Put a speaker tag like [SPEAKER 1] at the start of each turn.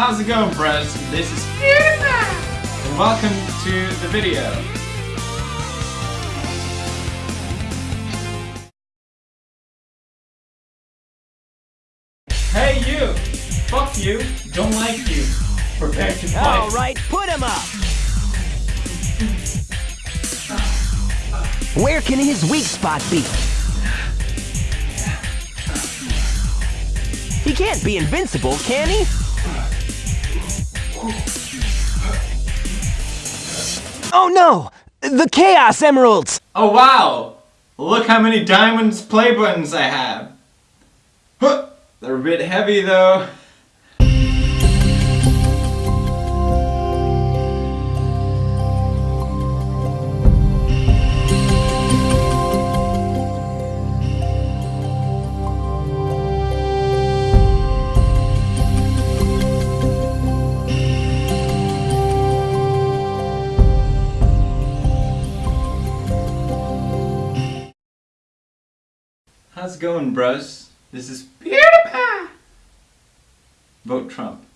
[SPEAKER 1] How's it going, bros? This is PewDiePie! And welcome to the video. Hey you! Fuck you! Don't like you! Prepare to fight!
[SPEAKER 2] Alright, put him up! Where can his weak spot be? He can't be invincible, can he? Oh no! The Chaos Emeralds!
[SPEAKER 1] Oh wow! Look how many diamonds play buttons I have! They're a bit heavy though. How's it going, bros? This is PewDiePie! Vote Trump.